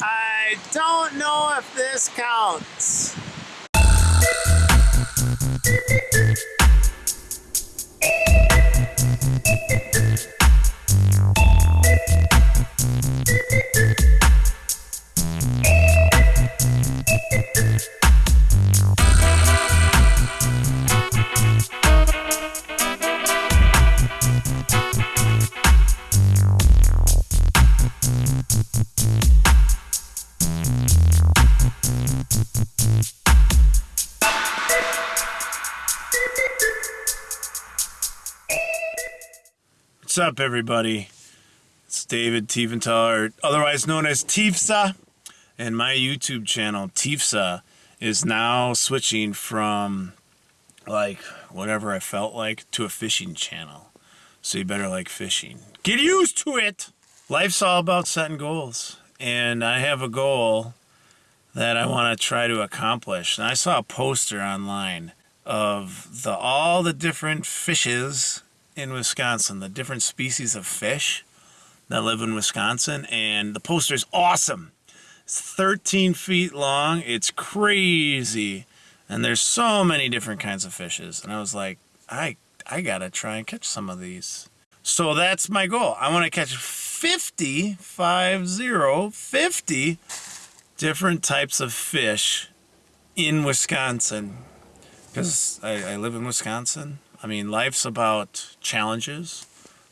I don't know if this counts. What's up, everybody? It's David Tiefenthaler, otherwise known as Tiefsa, and my YouTube channel, Tiefsa, is now switching from like whatever I felt like to a fishing channel. So you better like fishing. Get used to it! Life's all about setting goals, and I have a goal that I want to try to accomplish. And I saw a poster online of the all the different fishes in Wisconsin, the different species of fish that live in Wisconsin, and the poster is awesome. It's 13 feet long. It's crazy, and there's so many different kinds of fishes. And I was like, I I gotta try and catch some of these. So that's my goal. I want to catch 50, 50, 50 different types of fish in Wisconsin because I, I live in Wisconsin. I mean, life's about challenges,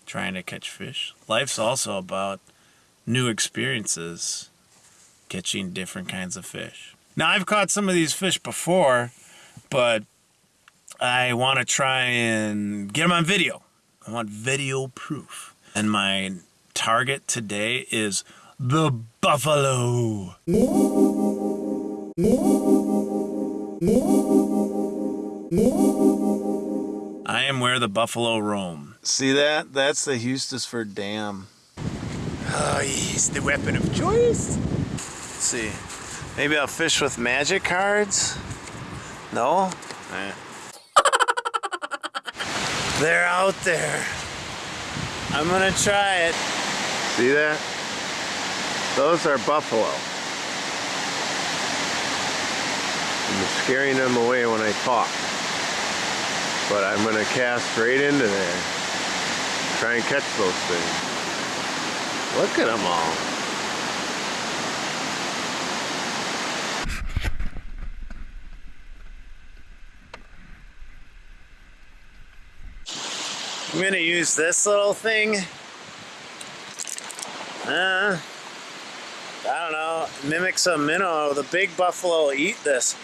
trying to catch fish. Life's also about new experiences, catching different kinds of fish. Now, I've caught some of these fish before, but I want to try and get them on video. I want video proof. And my target today is the buffalo. I am where the buffalo roam. See that? That's the Hustisford Dam. Oh, he's the weapon of choice. Let's see. Maybe I'll fish with magic cards? No? Eh. They're out there. I'm gonna try it. See that? Those are buffalo. I'm scaring them away when I talk. But I'm going to cast right into there. Try and catch those things. Look at them all. I'm to use this little thing. Uh, I don't know, mimic some minnow. The big buffalo eat this.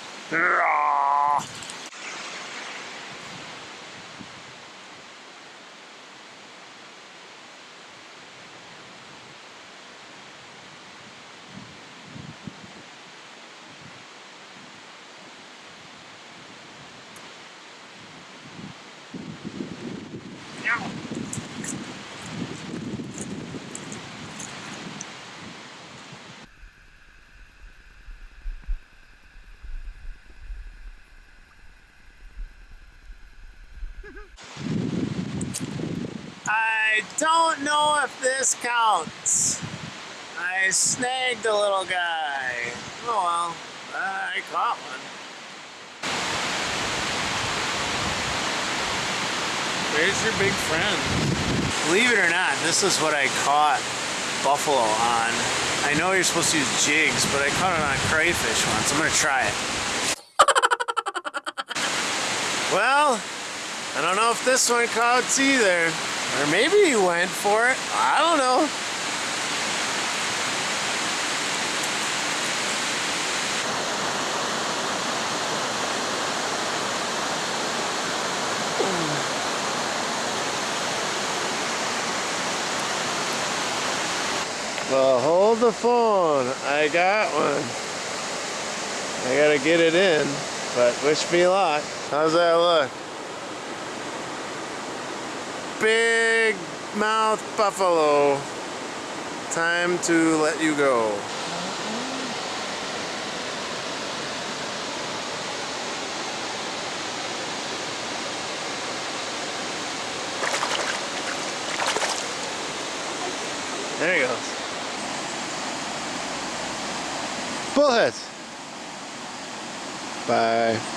I don't know if this counts. I snagged a little guy. Oh well, uh, I caught one. There's your big friend. Believe it or not, this is what I caught buffalo on. I know you're supposed to use jigs, but I caught it on crayfish once. I'm gonna try it. well, I don't know if this one counts either. Or maybe he went for it. I don't know. Well, hold the phone. I got one. I gotta get it in, but wish me luck. How's that look? Big mouth buffalo. Time to let you go. There he goes. Bullhead. Bye.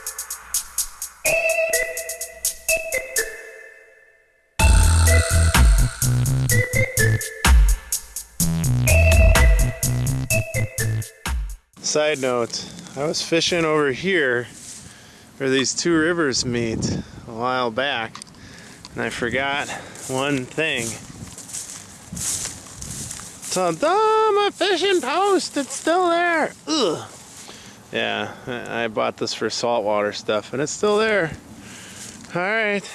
Side note, I was fishing over here where these two rivers meet a while back and I forgot one thing. Ta-da! My fishing post! It's still there! Ugh! Yeah, I bought this for saltwater stuff and it's still there. Alright.